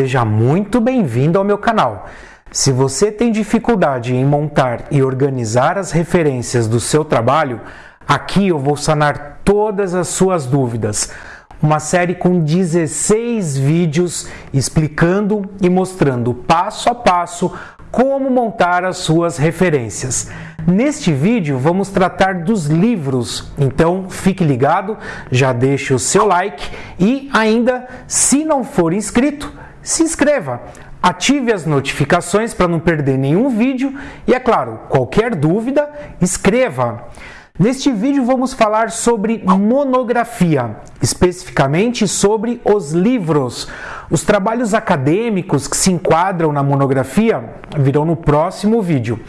Seja muito bem-vindo ao meu canal. Se você tem dificuldade em montar e organizar as referências do seu trabalho, aqui eu vou sanar todas as suas dúvidas. Uma série com 16 vídeos explicando e mostrando passo a passo como montar as suas referências. Neste vídeo vamos tratar dos livros, então fique ligado, já deixe o seu like e ainda, se não for inscrito, se inscreva, ative as notificações para não perder nenhum vídeo e, é claro, qualquer dúvida, escreva. Neste vídeo vamos falar sobre monografia, especificamente sobre os livros. Os trabalhos acadêmicos que se enquadram na monografia virão no próximo vídeo.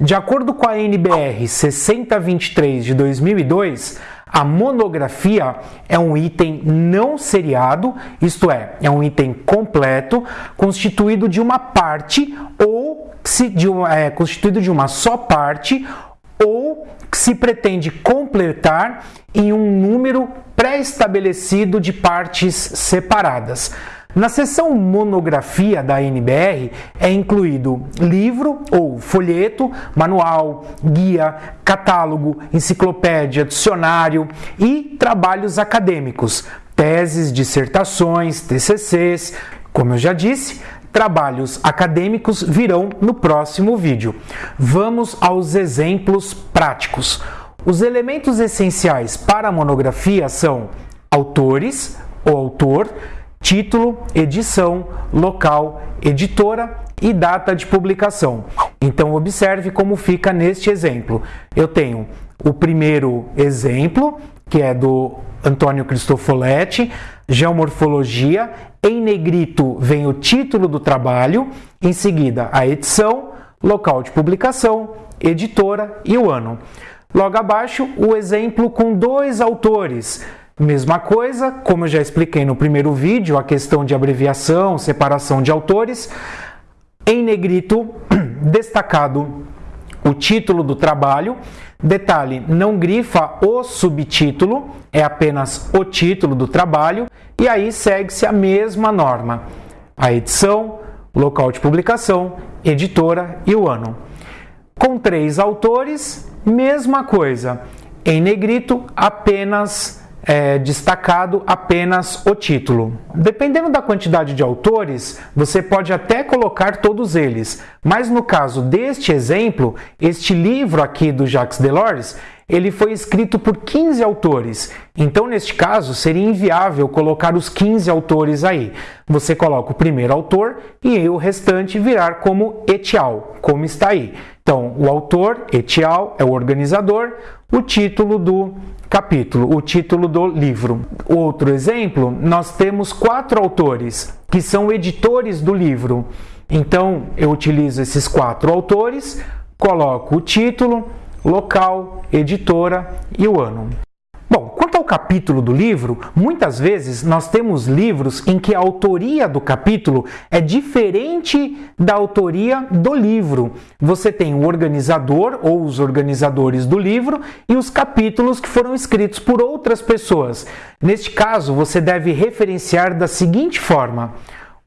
De acordo com a NBR 6023 de 2002, a monografia é um item não seriado, isto é, é um item completo, constituído de uma parte ou de uma, é, constituído de uma só parte ou que se pretende completar em um número pré-estabelecido de partes separadas. Na seção monografia da NBR é incluído livro ou folheto, manual, guia, catálogo, enciclopédia, dicionário e trabalhos acadêmicos, teses, dissertações, TCCs, como eu já disse, trabalhos acadêmicos virão no próximo vídeo. Vamos aos exemplos práticos. Os elementos essenciais para a monografia são autores, o autor, título, edição, local, editora e data de publicação. Então observe como fica neste exemplo. Eu tenho o primeiro exemplo, que é do Antônio Cristofoletti, Geomorfologia. Em negrito vem o título do trabalho, em seguida a edição, local de publicação, editora e o ano. Logo abaixo, o exemplo com dois autores, Mesma coisa, como eu já expliquei no primeiro vídeo, a questão de abreviação, separação de autores. Em negrito, destacado o título do trabalho. Detalhe, não grifa o subtítulo, é apenas o título do trabalho. E aí segue-se a mesma norma. A edição, local de publicação, editora e o ano. Com três autores, mesma coisa. Em negrito, apenas é, destacado apenas o título. Dependendo da quantidade de autores, você pode até colocar todos eles, mas no caso deste exemplo, este livro aqui do Jacques Delors, ele foi escrito por 15 autores. Então, neste caso, seria inviável colocar os 15 autores aí. Você coloca o primeiro autor e o restante virar como etial, como está aí. Então, o autor, etial, é o organizador, o título do capítulo, o título do livro. Outro exemplo, nós temos quatro autores que são editores do livro. Então, eu utilizo esses quatro autores, coloco o título, local, editora e o ano. Bom, ao capítulo do livro, muitas vezes nós temos livros em que a autoria do capítulo é diferente da autoria do livro. Você tem o organizador ou os organizadores do livro e os capítulos que foram escritos por outras pessoas. Neste caso, você deve referenciar da seguinte forma: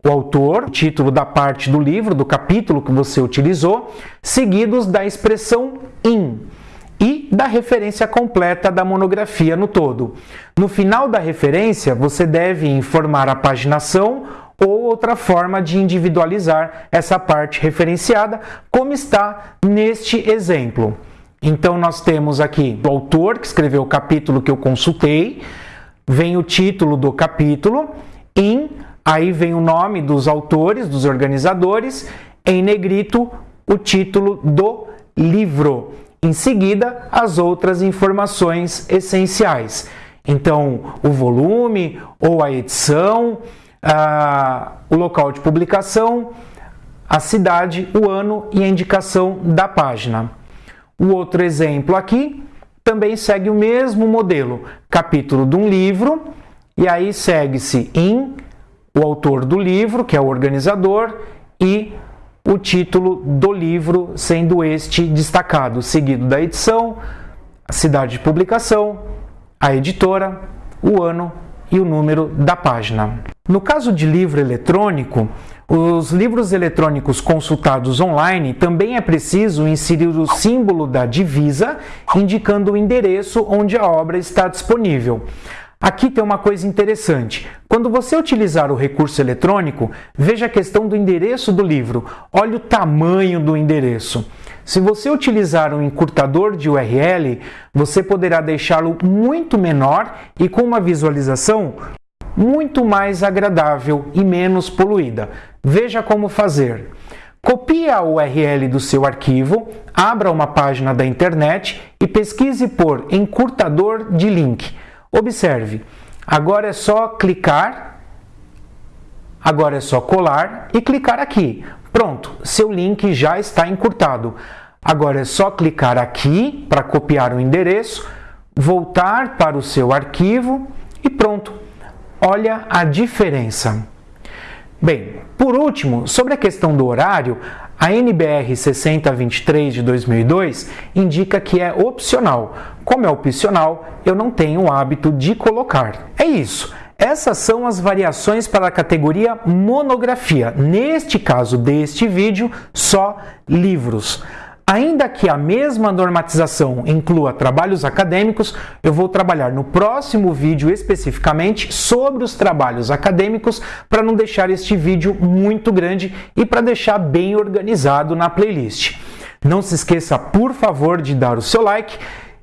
o autor, o título da parte do livro, do capítulo que você utilizou, seguidos da expressão in e da referência completa da monografia no todo. No final da referência, você deve informar a paginação ou outra forma de individualizar essa parte referenciada, como está neste exemplo. Então, nós temos aqui o autor que escreveu o capítulo que eu consultei, vem o título do capítulo, em, aí vem o nome dos autores, dos organizadores, em negrito, o título do livro. Em seguida, as outras informações essenciais. Então, o volume ou a edição, o local de publicação, a cidade, o ano e a indicação da página. O outro exemplo aqui também segue o mesmo modelo, capítulo de um livro, e aí segue-se em o autor do livro, que é o organizador, e o título do livro, sendo este destacado, seguido da edição, a cidade de publicação, a editora, o ano e o número da página. No caso de livro eletrônico, os livros eletrônicos consultados online também é preciso inserir o símbolo da divisa, indicando o endereço onde a obra está disponível. Aqui tem uma coisa interessante. Quando você utilizar o recurso eletrônico, veja a questão do endereço do livro. Olha o tamanho do endereço. Se você utilizar um encurtador de URL, você poderá deixá-lo muito menor e com uma visualização muito mais agradável e menos poluída. Veja como fazer. Copie a URL do seu arquivo, abra uma página da internet e pesquise por encurtador de link. Observe, agora é só clicar, agora é só colar e clicar aqui. Pronto, seu link já está encurtado. Agora é só clicar aqui para copiar o endereço, voltar para o seu arquivo e pronto, Olha a diferença. Bem, por último, sobre a questão do horário, a NBR 6023 de 2002 indica que é opcional. Como é opcional, eu não tenho o hábito de colocar. É isso. Essas são as variações para a categoria monografia. Neste caso deste vídeo, só livros. Ainda que a mesma normatização inclua trabalhos acadêmicos, eu vou trabalhar no próximo vídeo especificamente sobre os trabalhos acadêmicos para não deixar este vídeo muito grande e para deixar bem organizado na playlist. Não se esqueça, por favor, de dar o seu like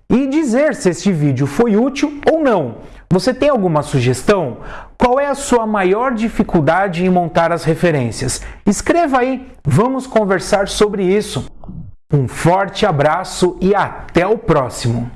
e dizer se este vídeo foi útil ou não. Você tem alguma sugestão? Qual é a sua maior dificuldade em montar as referências? Escreva aí, vamos conversar sobre isso. Um forte abraço e até o próximo!